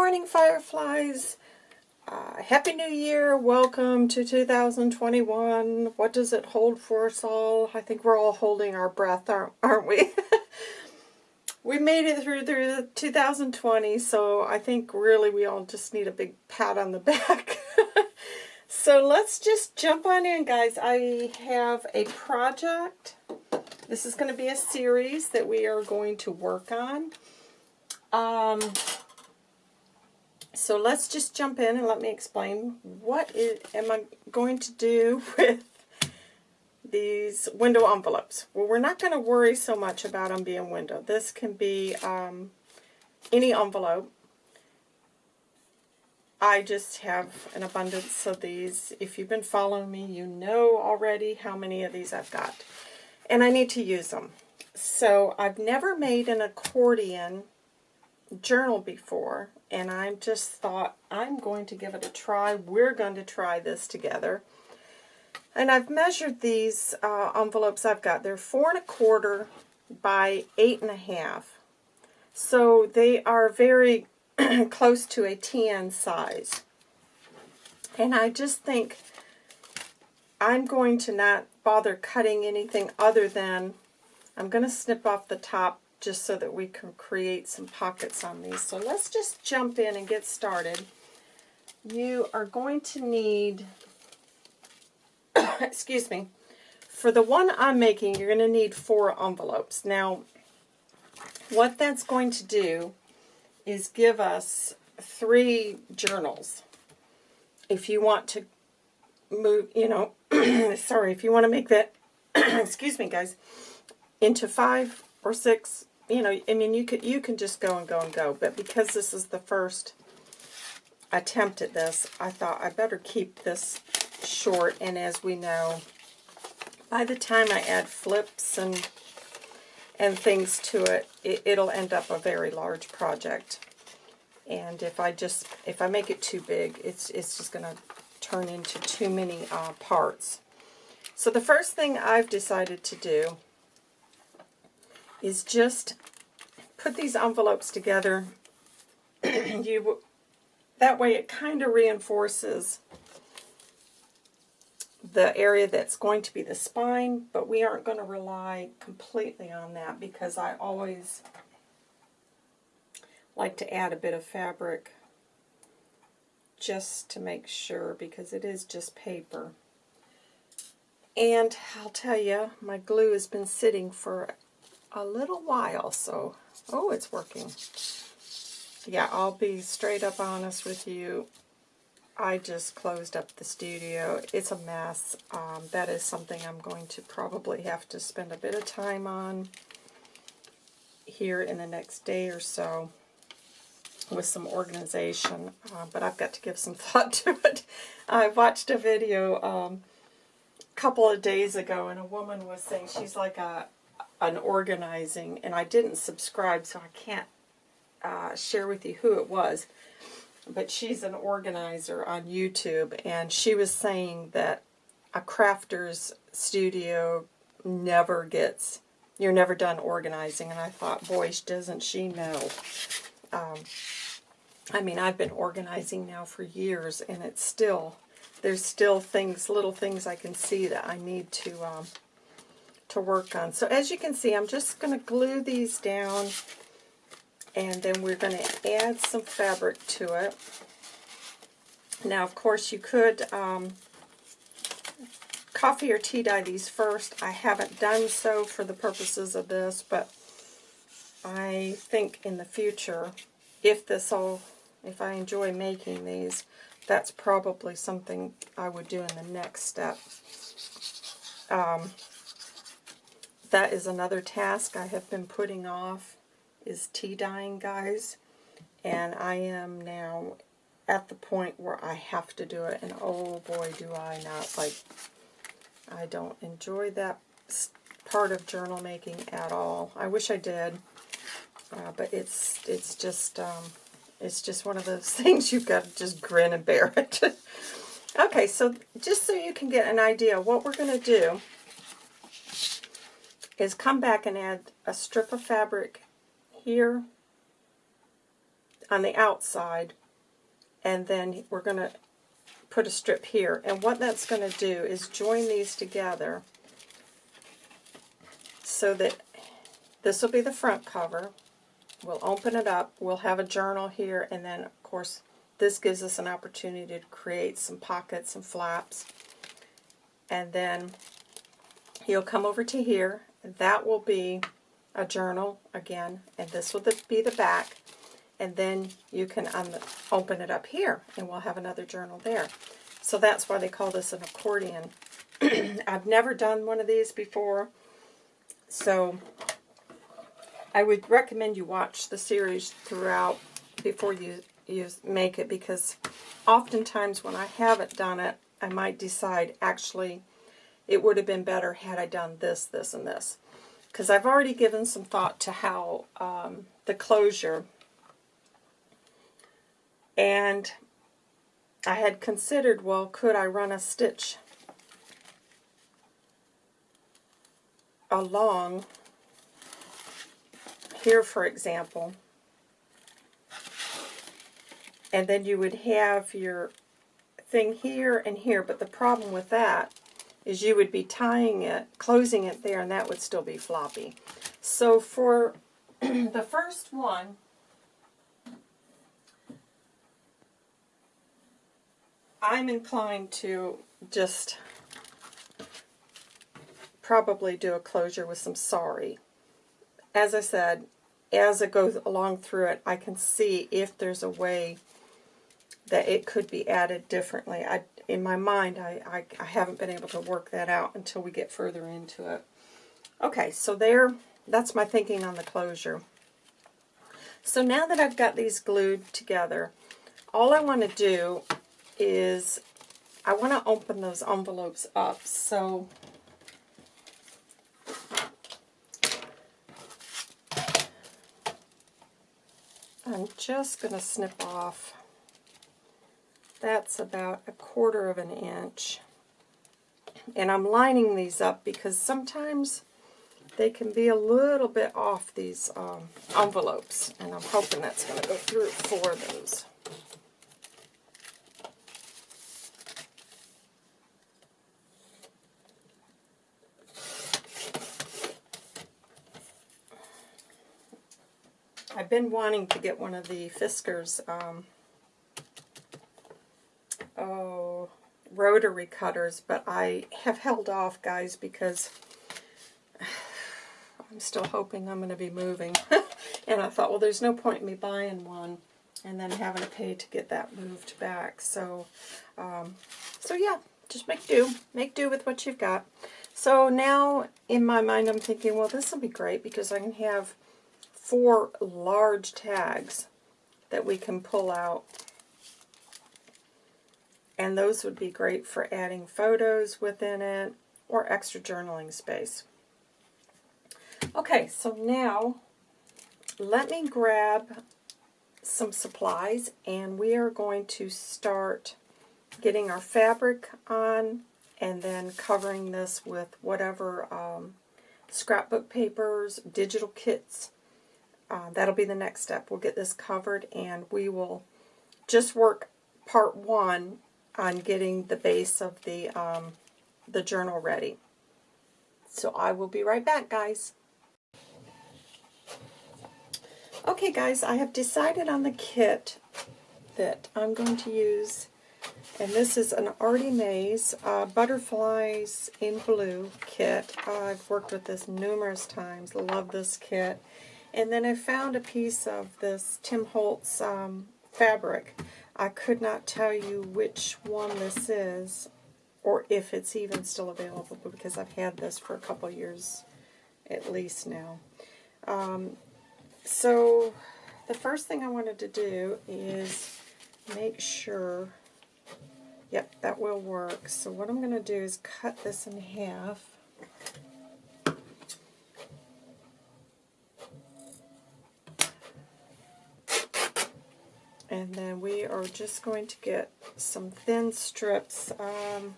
morning, Fireflies. Uh, Happy New Year. Welcome to 2021. What does it hold for us all? I think we're all holding our breath, aren't, aren't we? we made it through, through 2020, so I think really we all just need a big pat on the back. so let's just jump on in, guys. I have a project. This is going to be a series that we are going to work on. Um, so let's just jump in and let me explain what is, am I going to do with these window envelopes. Well, we're not going to worry so much about them being window. This can be um, any envelope. I just have an abundance of these. If you've been following me, you know already how many of these I've got. And I need to use them. So I've never made an accordion journal before, and I just thought I'm going to give it a try. We're going to try this together. And I've measured these uh, envelopes I've got. They're four and a quarter by eight and a half. So they are very close to a TN size. And I just think I'm going to not bother cutting anything other than I'm going to snip off the top just so that we can create some pockets on these. So let's just jump in and get started. You are going to need, excuse me, for the one I'm making, you're going to need four envelopes. Now, what that's going to do is give us three journals. If you want to move, you know, sorry, if you want to make that, excuse me, guys, into five or six you know, I mean, you could you can just go and go and go, but because this is the first attempt at this, I thought I better keep this short. And as we know, by the time I add flips and and things to it, it it'll end up a very large project. And if I just if I make it too big, it's it's just going to turn into too many uh, parts. So the first thing I've decided to do is just put these envelopes together. you That way it kind of reinforces the area that's going to be the spine, but we aren't going to rely completely on that because I always like to add a bit of fabric just to make sure because it is just paper. And I'll tell you, my glue has been sitting for a little while, so, oh, it's working. Yeah, I'll be straight up honest with you. I just closed up the studio. It's a mess. Um, that is something I'm going to probably have to spend a bit of time on here in the next day or so with some organization, uh, but I've got to give some thought to it. I watched a video um, a couple of days ago, and a woman was saying she's like a, an organizing, and I didn't subscribe, so I can't uh, share with you who it was. But she's an organizer on YouTube, and she was saying that a crafter's studio never gets, you're never done organizing. And I thought, boy, doesn't she know. Um, I mean, I've been organizing now for years, and it's still, there's still things, little things I can see that I need to um, to work on. So as you can see, I'm just going to glue these down and then we're going to add some fabric to it. Now, of course, you could um, coffee or tea dye these first. I haven't done so for the purposes of this, but I think in the future, if this all, if I enjoy making these, that's probably something I would do in the next step. Um, that is another task I have been putting off, is tea dyeing, guys. And I am now at the point where I have to do it, and oh boy, do I not. Like, I don't enjoy that part of journal making at all. I wish I did, uh, but it's it's just um, it's just one of those things you've got to just grin and bear it. okay, so just so you can get an idea, what we're going to do is come back and add a strip of fabric here on the outside, and then we're going to put a strip here. And what that's going to do is join these together so that this will be the front cover. We'll open it up. We'll have a journal here, and then, of course, this gives us an opportunity to create some pockets and flaps. And then you'll come over to here. That will be a journal again, and this will be the back. And then you can open it up here, and we'll have another journal there. So that's why they call this an accordion. I've never done one of these before, so I would recommend you watch the series throughout before you, you make it, because oftentimes when I haven't done it, I might decide, actually, it would have been better had I done this, this, and this. Because I've already given some thought to how um, the closure, and I had considered, well, could I run a stitch along here, for example, and then you would have your thing here and here, but the problem with that is you would be tying it, closing it there, and that would still be floppy. So for the first one, I'm inclined to just probably do a closure with some sorry. As I said, as it goes along through it, I can see if there's a way that it could be added differently. I, in my mind, I, I, I haven't been able to work that out until we get further into it. Okay, so there, that's my thinking on the closure. So now that I've got these glued together, all I want to do is I want to open those envelopes up. So I'm just going to snip off that's about a quarter of an inch. And I'm lining these up because sometimes they can be a little bit off these um, envelopes. And I'm hoping that's going to go through for those. I've been wanting to get one of the Fiskars um, oh, rotary cutters, but I have held off, guys, because I'm still hoping I'm going to be moving. and I thought, well, there's no point in me buying one and then having to pay to get that moved back. So, um, so yeah, just make do. Make do with what you've got. So now, in my mind, I'm thinking, well, this will be great because I can have four large tags that we can pull out and those would be great for adding photos within it or extra journaling space. Okay, so now let me grab some supplies and we are going to start getting our fabric on and then covering this with whatever um, scrapbook papers, digital kits. Uh, that'll be the next step. We'll get this covered and we will just work part one on getting the base of the, um, the journal ready. So I will be right back, guys. Okay, guys, I have decided on the kit that I'm going to use, and this is an Artie Mays uh, Butterflies in Blue kit. I've worked with this numerous times, love this kit. And then I found a piece of this Tim Holtz um, fabric I could not tell you which one this is or if it's even still available because I've had this for a couple years at least now. Um, so the first thing I wanted to do is make sure, yep, that will work. So what I'm going to do is cut this in half. And then we are just going to get some thin strips um,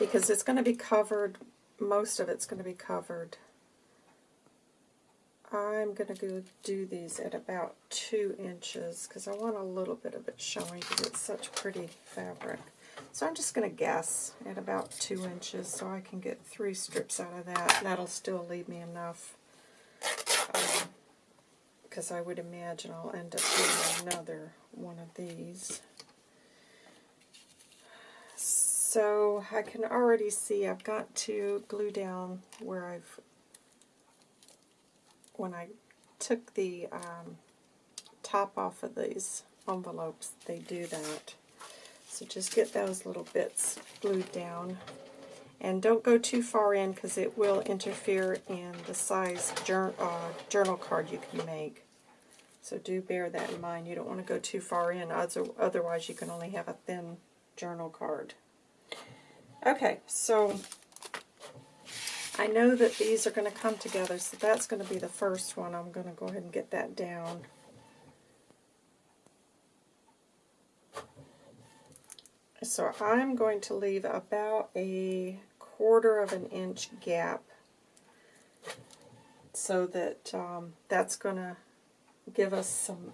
because it's going to be covered, most of it's going to be covered I'm going to go do these at about two inches because I want a little bit of it showing because it's such pretty fabric. So I'm just going to guess at about two inches so I can get three strips out of that. That'll still leave me enough because I would imagine I'll end up doing another one of these. So I can already see I've got to glue down where I've, when I took the um, top off of these envelopes, they do that. So just get those little bits glued down. And don't go too far in because it will interfere in the size jour uh, journal card you can make. So do bear that in mind. You don't want to go too far in, otherwise you can only have a thin journal card. Okay, so I know that these are going to come together, so that's going to be the first one. I'm going to go ahead and get that down. So I'm going to leave about a quarter of an inch gap so that um, that's going to give us some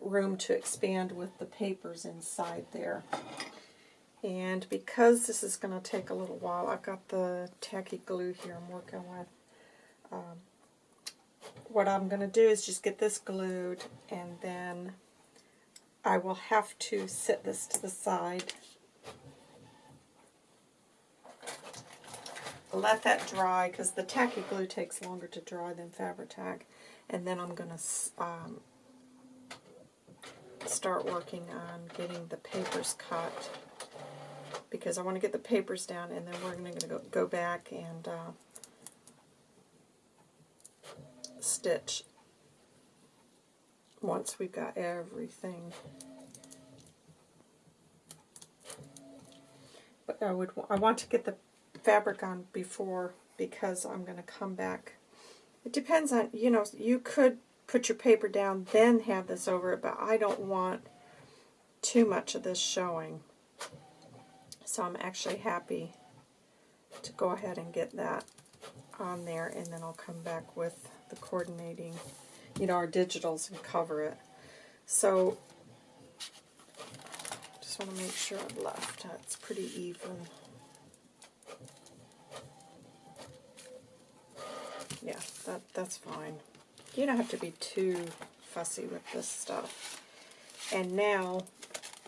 room to expand with the papers inside there. And because this is going to take a little while, I've got the tacky glue here I'm working with. Um, what I'm going to do is just get this glued and then I will have to set this to the side. Let that dry because the tacky glue takes longer to dry than Fabri-Tac. And then I'm going to um, start working on getting the papers cut because I want to get the papers down and then we're going to go, go back and uh, stitch once we've got everything. But I would I want to get the fabric on before because I'm going to come back. It depends on, you know, you could put your paper down then have this over it, but I don't want too much of this showing. So I'm actually happy to go ahead and get that on there and then I'll come back with the coordinating, you know, our digitals and cover it. So just want to make sure I've left. It's pretty even. That, that's fine. You don't have to be too fussy with this stuff. And now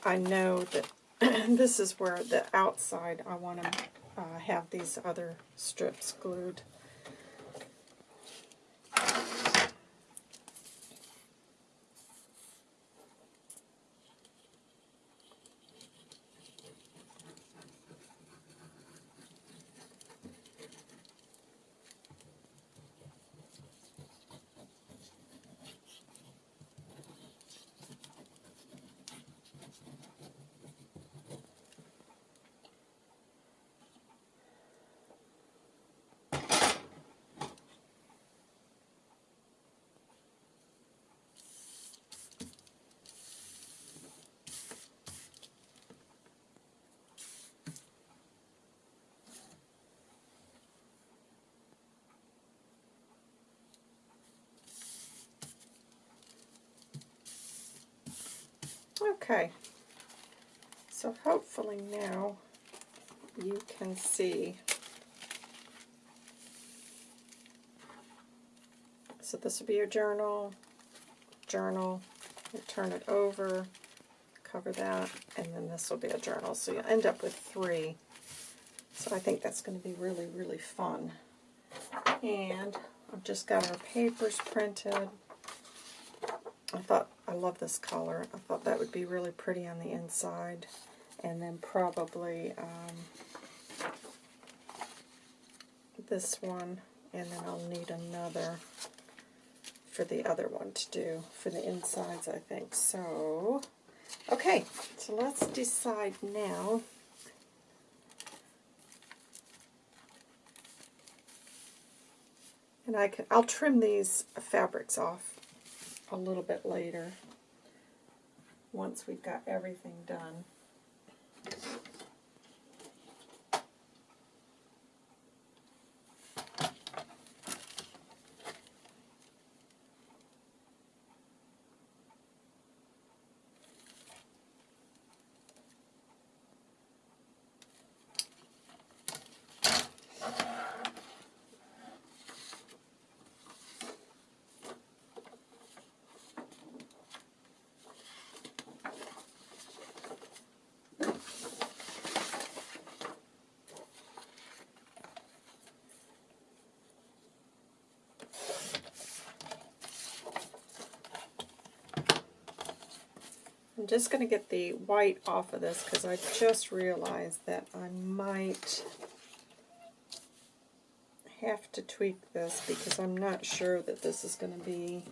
I know that this is where the outside I want to uh, have these other strips glued. Okay, so hopefully now you can see. So this will be your journal, journal, you turn it over, cover that, and then this will be a journal. So you end up with three. So I think that's going to be really, really fun. And I've just got our papers printed. I thought I love this color. I thought that would be really pretty on the inside. And then probably um, this one, and then I'll need another for the other one to do, for the insides, I think. So, okay, so let's decide now. And I can, I'll trim these fabrics off a little bit later once we've got everything done. I'm just going to get the white off of this because I just realized that I might have to tweak this because I'm not sure that this is going to be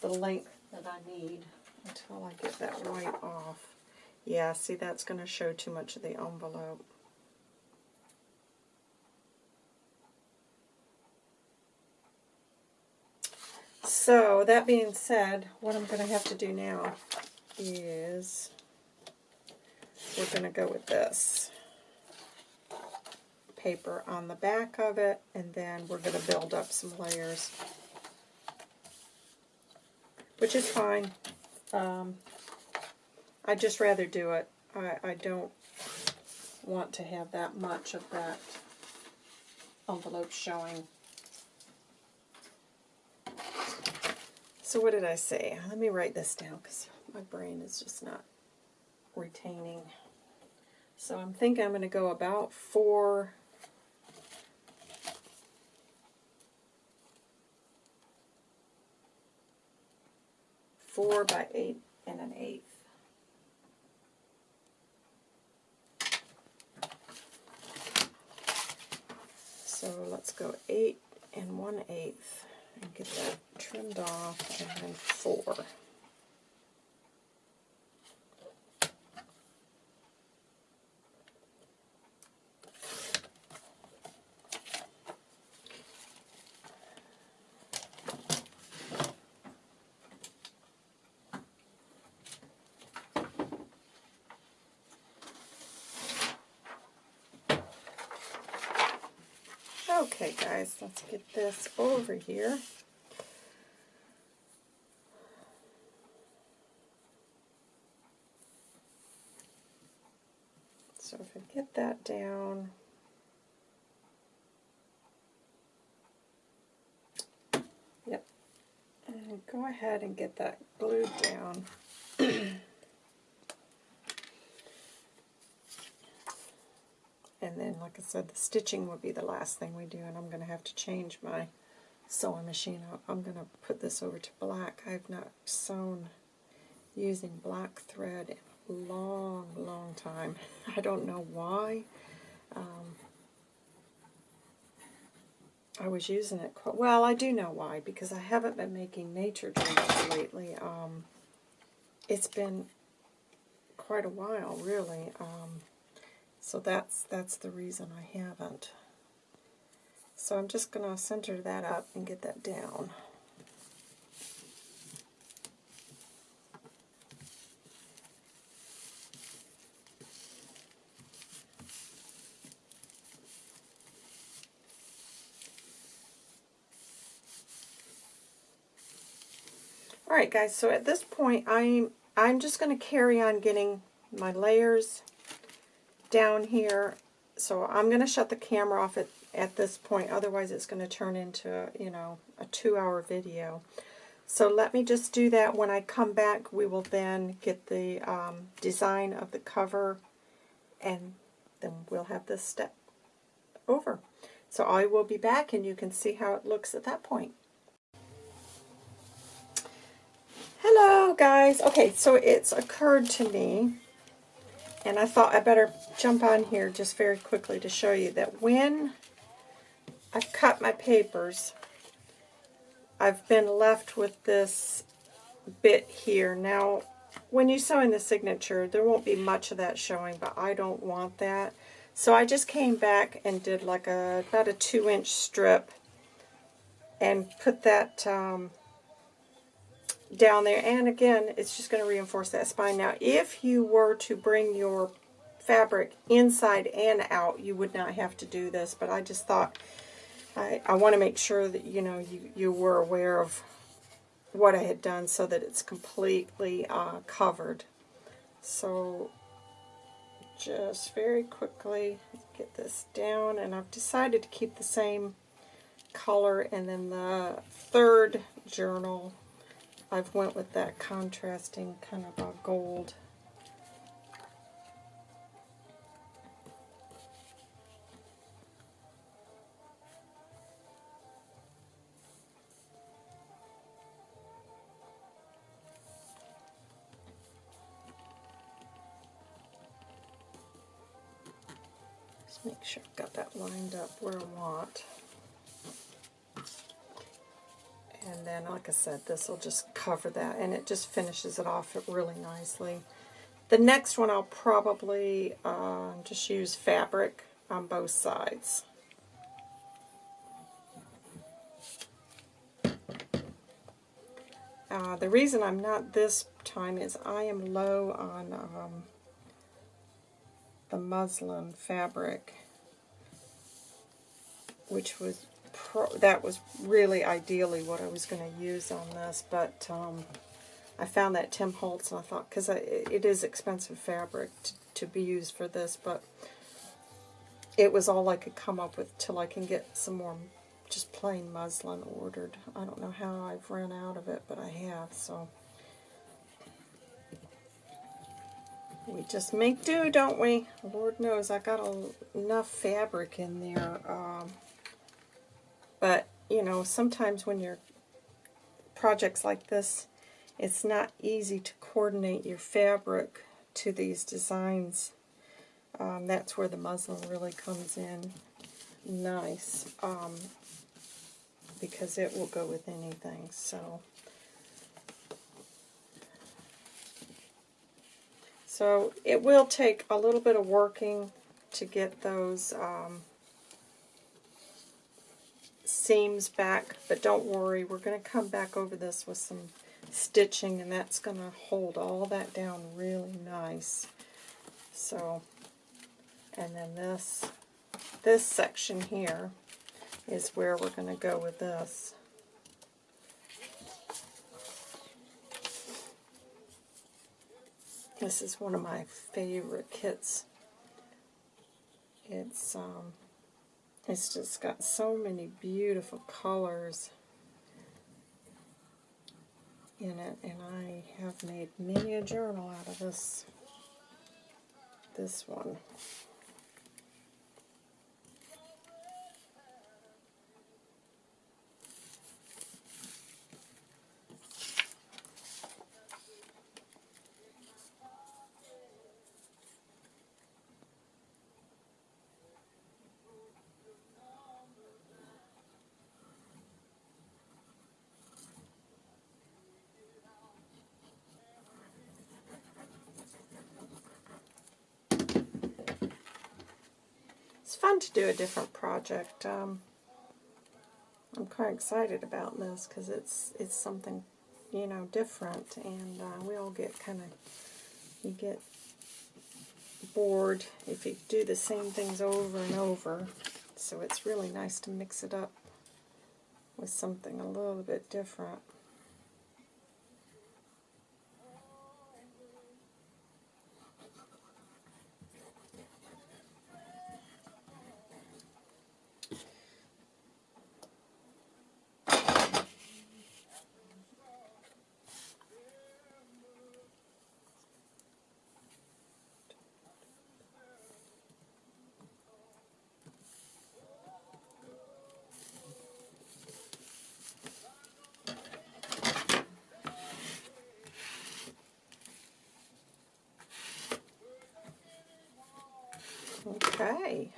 the length that I need until I get that white off. Yeah, see that's going to show too much of the envelope. So, that being said, what I'm going to have to do now is we're going to go with this paper on the back of it, and then we're going to build up some layers, which is fine. Um, I'd just rather do it. I, I don't want to have that much of that envelope showing. So what did I say? Let me write this down because my brain is just not retaining. So I'm thinking I'm going to go about four four by eight and an eighth. So let's go eight and one eighth and get that trimmed off and then four. Okay guys, let's get this over here. So if I get that down, yep, and go ahead and get that glued down. And then, like I said, the stitching will be the last thing we do, and I'm going to have to change my sewing machine. I'm going to put this over to black. I've not sewn using black thread in a long, long time. I don't know why. Um, I was using it quite, well, I do know why, because I haven't been making nature drawings lately. Um, it's been quite a while, really. Um, so that's, that's the reason I haven't. So I'm just going to center that up and get that down. Alright guys, so at this point I'm I'm just going to carry on getting my layers down here. So I'm going to shut the camera off at, at this point, otherwise it's going to turn into, you know, a two-hour video. So let me just do that. When I come back, we will then get the um, design of the cover, and then we'll have this step over. So I will be back, and you can see how it looks at that point. Hello, guys. Okay, so it's occurred to me and I thought I better jump on here just very quickly to show you that when I've cut my papers, I've been left with this bit here. Now, when you sew in the signature, there won't be much of that showing, but I don't want that. So I just came back and did like a about a two inch strip and put that um, down there. And again, it's just going to reinforce that spine. Now, if you were to bring your fabric inside and out, you would not have to do this. But I just thought I, I want to make sure that, you know, you, you were aware of what I had done so that it's completely uh, covered. So just very quickly get this down. And I've decided to keep the same color. And then the third journal I've went with that contrasting kind of a gold. Just make sure I've got that lined up where I want. And then, like I said, this will just cover that, and it just finishes it off really nicely. The next one I'll probably uh, just use fabric on both sides. Uh, the reason I'm not this time is I am low on um, the muslin fabric, which was that was really ideally what I was going to use on this, but um, I found that Tim Holtz and I thought, because it is expensive fabric to, to be used for this, but it was all I could come up with till I can get some more just plain muslin ordered. I don't know how I've run out of it, but I have, so. We just make do, don't we? Lord knows I got a, enough fabric in there. Um, but, you know, sometimes when you're projects like this, it's not easy to coordinate your fabric to these designs. Um, that's where the muslin really comes in nice. Um, because it will go with anything. So, so it will take a little bit of working to get those um, seams back, but don't worry, we're going to come back over this with some stitching, and that's going to hold all that down really nice. So, and then this, this section here, is where we're going to go with this. This is one of my favorite kits. It's um, it's just got so many beautiful colors in it, and I have made many a journal out of this this one. fun do a different project. Um, I'm quite excited about this because it's it's something you know different, and uh, we all get kind of you get bored if you do the same things over and over. So it's really nice to mix it up with something a little bit different. Okay.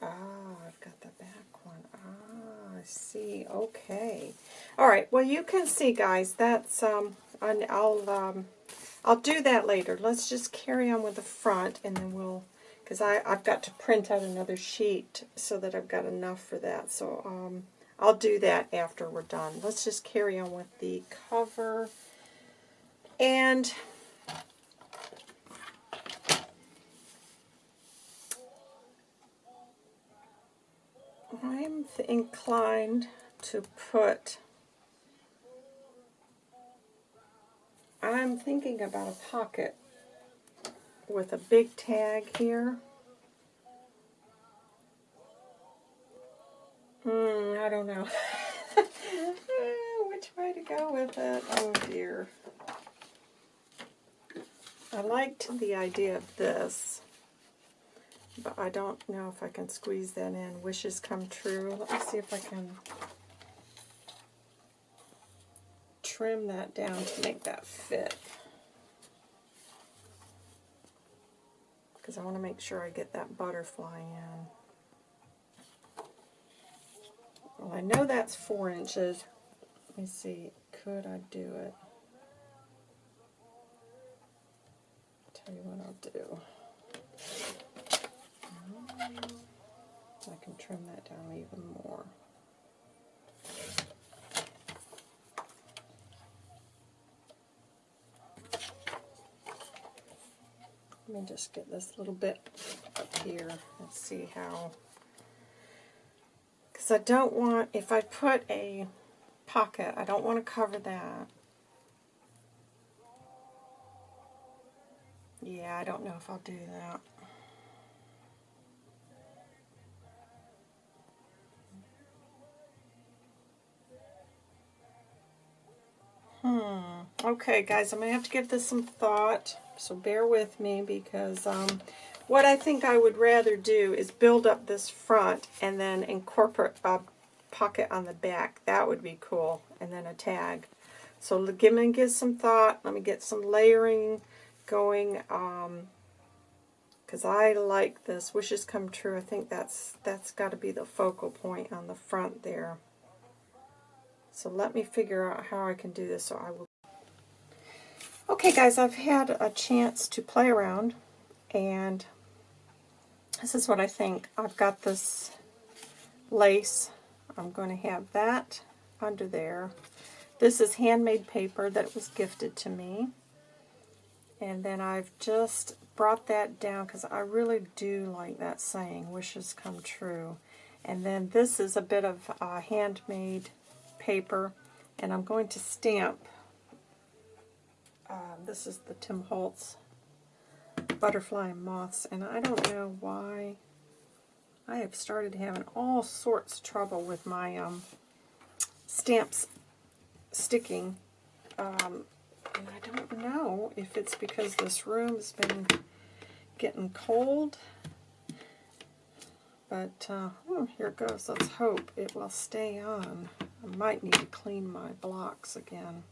Ah, I've got the back one. Ah, I see. Okay. All right. Well, you can see, guys. That's um. I'll um. I'll do that later. Let's just carry on with the front, and then we'll because I I've got to print out another sheet so that I've got enough for that. So um, I'll do that after we're done. Let's just carry on with the cover. And I'm inclined to put, I'm thinking about a pocket with a big tag here. Hmm, I don't know. Which way to go with it? Oh dear. I liked the idea of this. But I don't know if I can squeeze that in. Wishes come true. Let me see if I can trim that down to make that fit. Because I want to make sure I get that butterfly in. Well, I know that's four inches. Let me see, could I do it? Tell you what I'll do. I can trim that down even more. Let me just get this little bit up here and see how, because I don't want, if I put a pocket, I don't want to cover that. Yeah, I don't know if I'll do that. Okay, guys, I'm going to have to give this some thought, so bear with me because um, what I think I would rather do is build up this front and then incorporate a pocket on the back. That would be cool, and then a tag. So give me give some thought. Let me get some layering going. Um, because I like this. Wishes come true. I think that's that's got to be the focal point on the front there. So let me figure out how I can do this. So I will. Okay, guys, I've had a chance to play around, and this is what I think. I've got this lace. I'm going to have that under there. This is handmade paper that was gifted to me. And then I've just brought that down because I really do like that saying, wishes come true. And then this is a bit of uh, handmade paper, and I'm going to stamp. Uh, this is the Tim Holtz Butterfly Moths, and I don't know why I have started having all sorts of trouble with my um, stamps sticking. Um, and I don't know if it's because this room's been getting cold. But, uh, oh, here it goes. Let's hope it will stay on. I might need to clean my blocks again.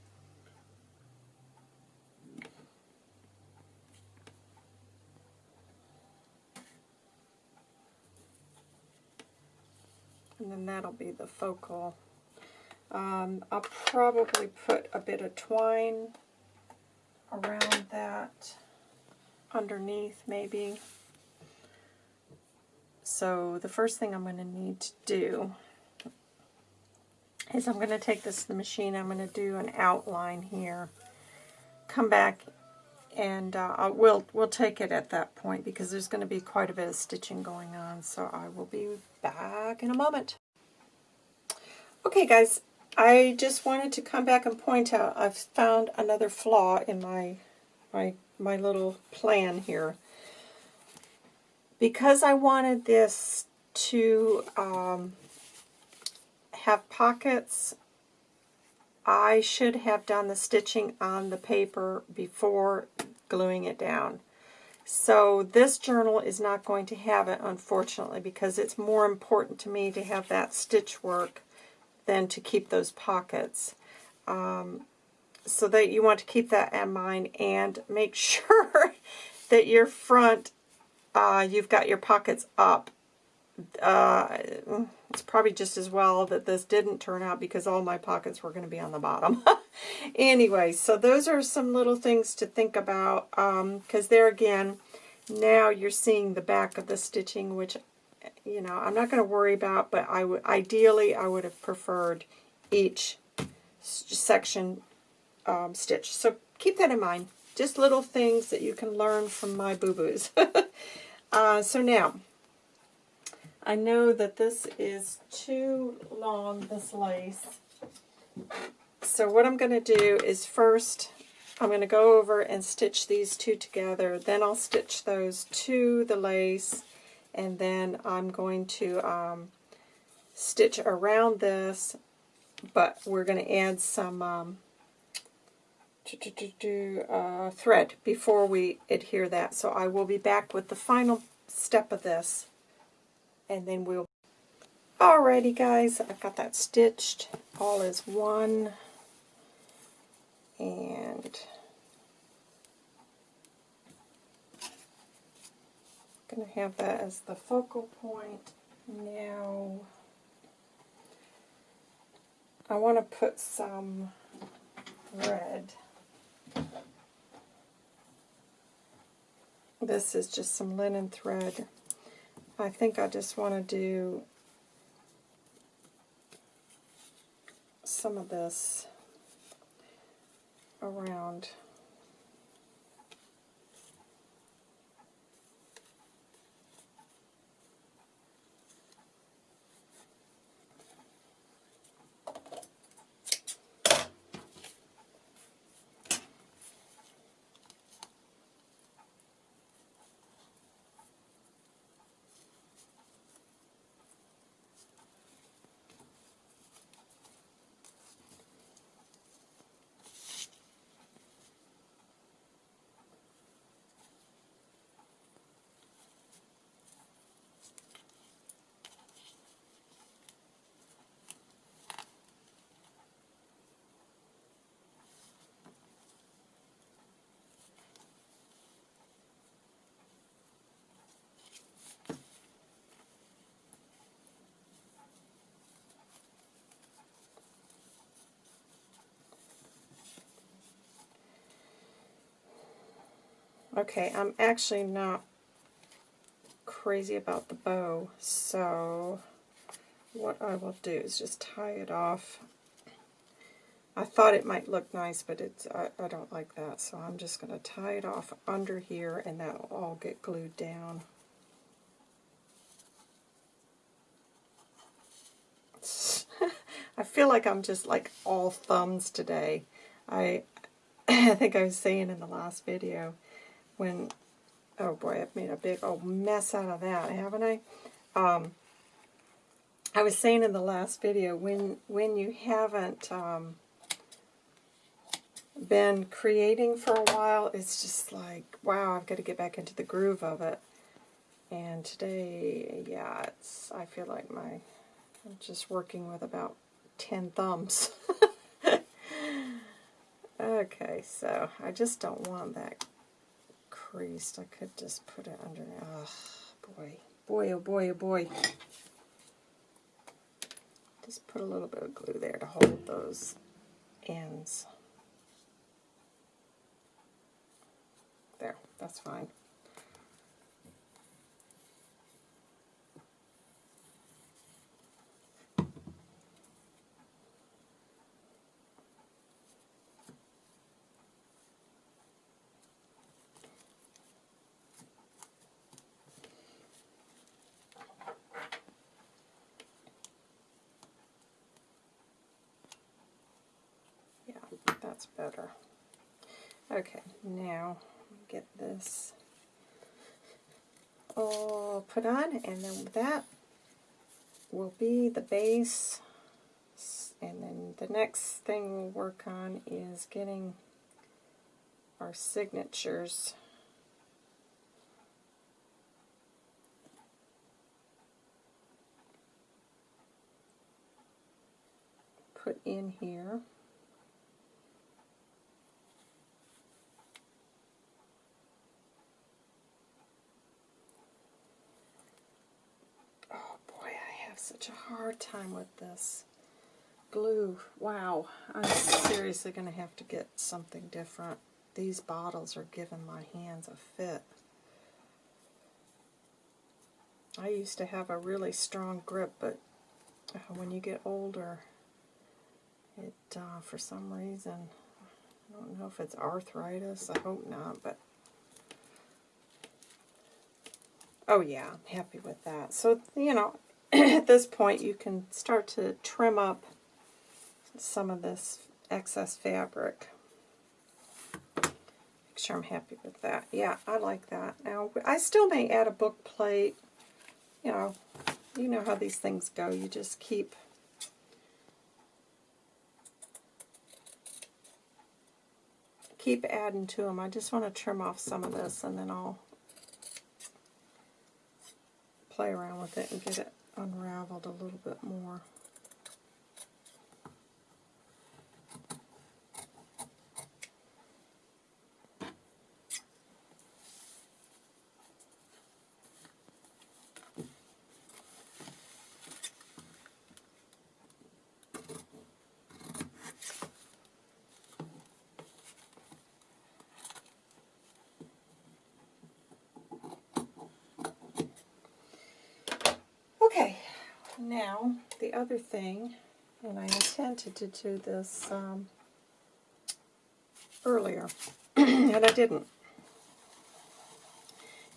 And then that'll be the focal. Um, I'll probably put a bit of twine around that underneath maybe. So the first thing I'm going to need to do is I'm going to take this to the machine. I'm going to do an outline here. Come back and uh, we'll, we'll take it at that point because there's going to be quite a bit of stitching going on. So I will be back in a moment. Okay guys, I just wanted to come back and point out I've found another flaw in my, my, my little plan here. Because I wanted this to um, have pockets, I should have done the stitching on the paper before gluing it down. So this journal is not going to have it, unfortunately, because it's more important to me to have that stitch work than to keep those pockets. Um, so that you want to keep that in mind and make sure that your front, uh, you've got your pockets up. Uh, it's probably just as well that this didn't turn out because all my pockets were going to be on the bottom. anyway, so those are some little things to think about because um, there again, now you're seeing the back of the stitching, which, you know, I'm not going to worry about, but I would ideally I would have preferred each section um, stitch. So keep that in mind. Just little things that you can learn from my boo-boos. uh, so now, I know that this is too long, this lace. So what I'm going to do is first, I'm going to go over and stitch these two together. Then I'll stitch those to the lace. And then I'm going to um, stitch around this. But we're going to add some um, uh, thread before we adhere that. So I will be back with the final step of this, and then we'll... Alrighty guys, I've got that stitched all as one, and I'm going to have that as the focal point. Now, I want to put some red. This is just some linen thread. I think I just want to do some of this around Okay, I'm actually not crazy about the bow, so what I will do is just tie it off. I thought it might look nice, but it's I, I don't like that, so I'm just going to tie it off under here, and that'll all get glued down. I feel like I'm just like all thumbs today. I I think I was saying in the last video, when, oh boy, I've made a big old mess out of that, haven't I? Um, I was saying in the last video, when, when you haven't um, been creating for a while, it's just like, wow, I've got to get back into the groove of it. And today, yeah, it's, I feel like my, I'm just working with about 10 thumbs. okay, so I just don't want that I could just put it under. Oh, boy. Boy, oh boy, oh boy. Just put a little bit of glue there to hold those ends. There, that's fine. that's better. Okay, now get this all put on, and then that will be the base. And then the next thing we'll work on is getting our signatures put in here. Such a hard time with this glue. Wow, I'm seriously going to have to get something different. These bottles are giving my hands a fit. I used to have a really strong grip, but uh, when you get older, it, uh, for some reason, I don't know if it's arthritis, I hope not, but oh yeah, I'm happy with that. So, you know, at this point you can start to trim up some of this excess fabric. Make sure I'm happy with that. Yeah, I like that. Now, I still may add a book plate. You know, you know how these things go. You just keep keep adding to them. I just want to trim off some of this and then I'll play around with it and get it unraveled a little bit more. Okay, now the other thing, and I intended to do this um, earlier, and I didn't,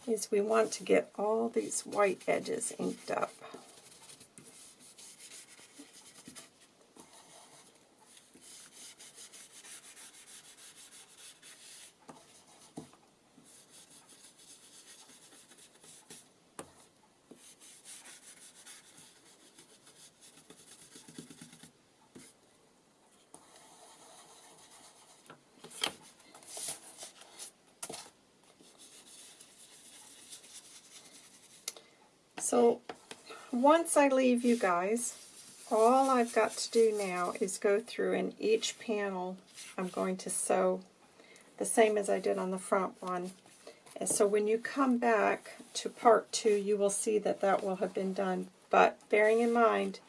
is we want to get all these white edges inked up. So once I leave you guys, all I've got to do now is go through in each panel I'm going to sew the same as I did on the front one. And so when you come back to part two, you will see that that will have been done. But bearing in mind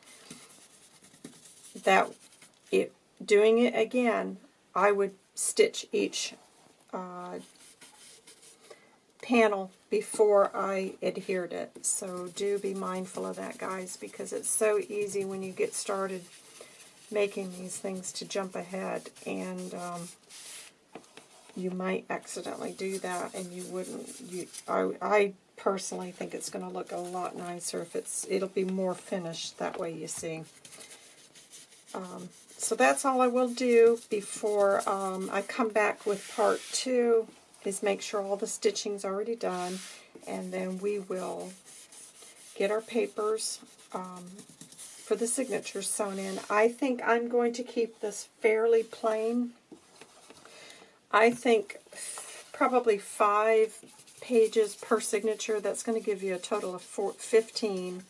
that it, doing it again, I would stitch each uh, panel before I adhered it. So do be mindful of that, guys, because it's so easy when you get started making these things to jump ahead, and um, you might accidentally do that, and you wouldn't. You, I, I personally think it's going to look a lot nicer if it's. It'll be more finished that way. You see. Um, so that's all I will do before um, I come back with part two is make sure all the stitching's already done, and then we will get our papers um, for the signatures sewn in. I think I'm going to keep this fairly plain. I think probably five pages per signature. That's going to give you a total of four, 15,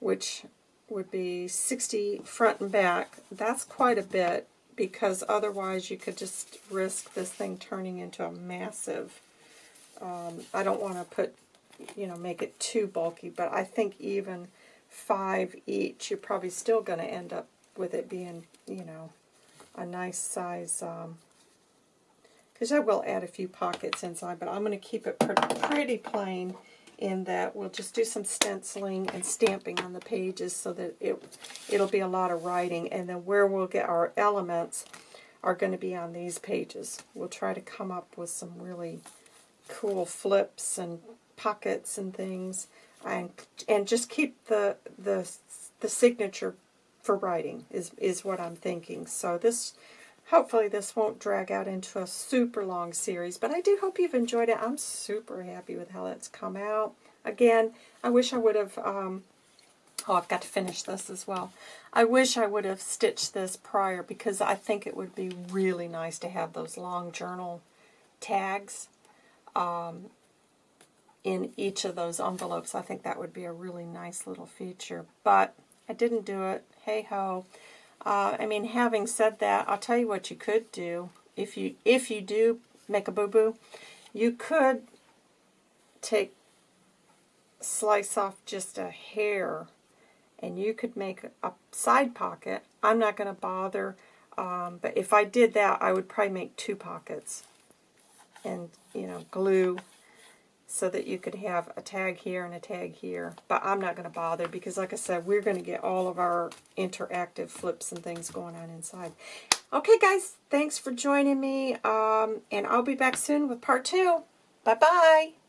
which would be 60 front and back. That's quite a bit because otherwise you could just risk this thing turning into a massive, um, I don't want to put, you know, make it too bulky, but I think even five each, you're probably still going to end up with it being, you know, a nice size, because um, I will add a few pockets inside, but I'm going to keep it pretty, pretty plain in that we'll just do some stenciling and stamping on the pages so that it, it'll be a lot of writing. And then where we'll get our elements are going to be on these pages. We'll try to come up with some really cool flips and pockets and things. And, and just keep the, the, the signature for writing is, is what I'm thinking. So this Hopefully this won't drag out into a super long series, but I do hope you've enjoyed it. I'm super happy with how it's come out. Again, I wish I would have, um, oh, I've got to finish this as well. I wish I would have stitched this prior because I think it would be really nice to have those long journal tags um, in each of those envelopes. I think that would be a really nice little feature, but I didn't do it. Hey-ho. Uh, I mean, having said that, I'll tell you what you could do. If you if you do make a boo-boo, you could take, slice off just a hair, and you could make a side pocket. I'm not going to bother, um, but if I did that, I would probably make two pockets and, you know, glue so that you could have a tag here and a tag here. But I'm not going to bother because, like I said, we're going to get all of our interactive flips and things going on inside. Okay, guys, thanks for joining me, um, and I'll be back soon with part two. Bye-bye.